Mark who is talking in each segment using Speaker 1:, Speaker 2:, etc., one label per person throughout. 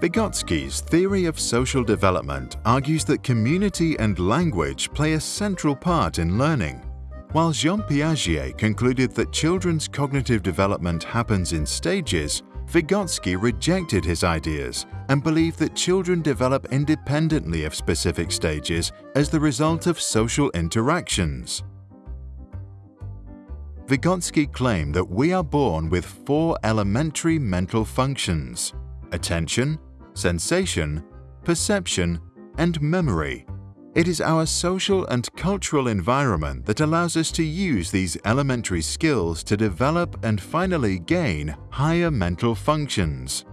Speaker 1: Vygotsky's theory of social development argues that community and language play a central part in learning, while Jean Piaget concluded that children's cognitive development happens in stages, Vygotsky rejected his ideas and believed that children develop independently of specific stages as the result of social interactions. Vygotsky claimed that we are born with four elementary mental functions attention, sensation, perception, and memory. It is our social and cultural environment that allows us to use these elementary skills to develop and finally gain higher mental functions.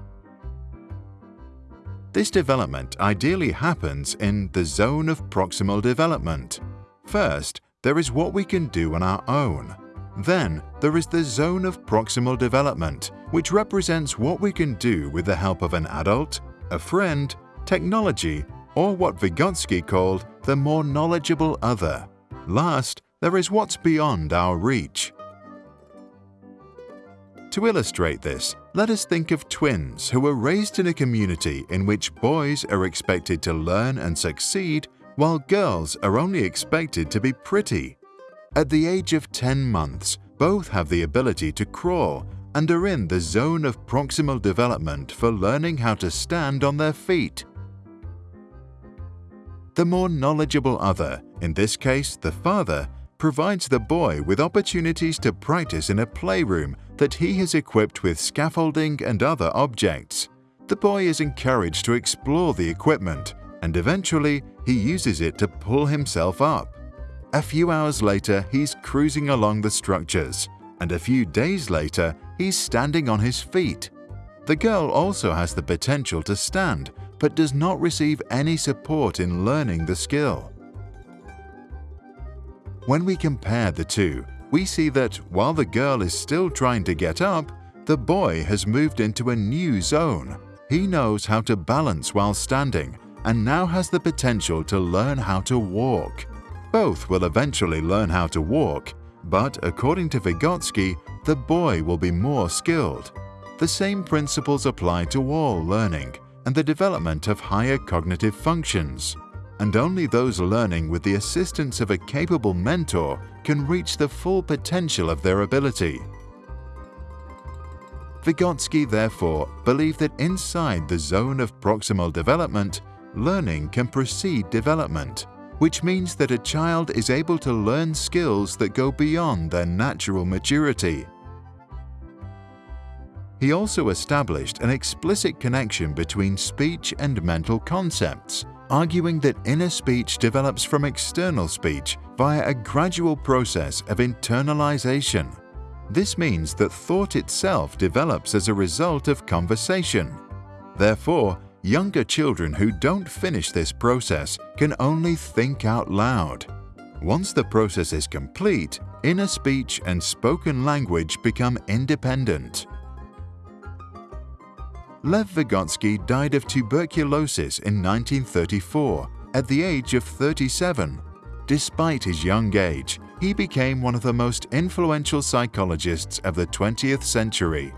Speaker 1: This development ideally happens in the zone of proximal development. First, there is what we can do on our own. Then, there is the zone of proximal development, which represents what we can do with the help of an adult, a friend, technology, or what Vygotsky called the more knowledgeable other. Last, there is what's beyond our reach. To illustrate this, let us think of twins who were raised in a community in which boys are expected to learn and succeed while girls are only expected to be pretty. At the age of 10 months, both have the ability to crawl and are in the zone of proximal development for learning how to stand on their feet. The more knowledgeable other, in this case the father, provides the boy with opportunities to practice in a playroom that he has equipped with scaffolding and other objects. The boy is encouraged to explore the equipment and eventually he uses it to pull himself up. A few hours later, he's cruising along the structures, and a few days later, he's standing on his feet. The girl also has the potential to stand, but does not receive any support in learning the skill. When we compare the two, we see that while the girl is still trying to get up, the boy has moved into a new zone. He knows how to balance while standing and now has the potential to learn how to walk. Both will eventually learn how to walk, but according to Vygotsky, the boy will be more skilled. The same principles apply to all learning and the development of higher cognitive functions, and only those learning with the assistance of a capable mentor can reach the full potential of their ability. Vygotsky therefore believed that inside the zone of proximal development, learning can precede development, which means that a child is able to learn skills that go beyond their natural maturity. He also established an explicit connection between speech and mental concepts, arguing that inner speech develops from external speech via a gradual process of internalization. This means that thought itself develops as a result of conversation. Therefore, younger children who don't finish this process can only think out loud. Once the process is complete, inner speech and spoken language become independent. Lev Vygotsky died of tuberculosis in 1934 at the age of 37. Despite his young age, he became one of the most influential psychologists of the 20th century.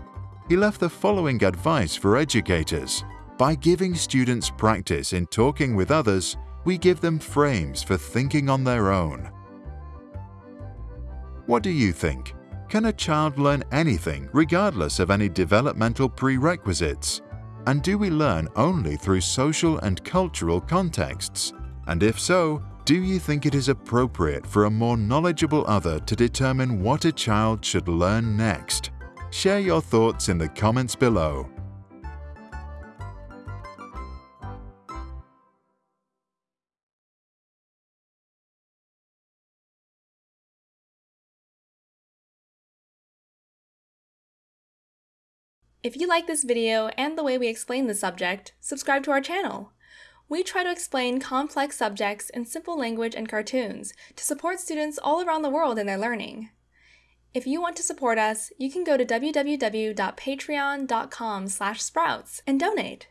Speaker 1: He left the following advice for educators. By giving students practice in talking with others, we give them frames for thinking on their own. What do you think? Can a child learn anything regardless of any developmental prerequisites? And do we learn only through social and cultural contexts? And if so, do you think it is appropriate for a more knowledgeable other to determine what a child should learn next? Share your thoughts in the comments below.
Speaker 2: If you like this video and the way we explain the subject, subscribe to our channel. We try to explain complex subjects in simple language and cartoons to support students all around the world in their learning. If you want to support us, you can go to www.patreon.com sprouts and donate.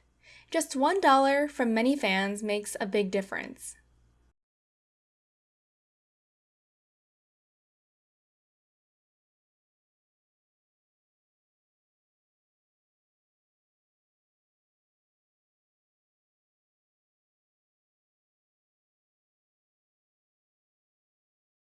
Speaker 2: Just $1 from many fans makes a big difference.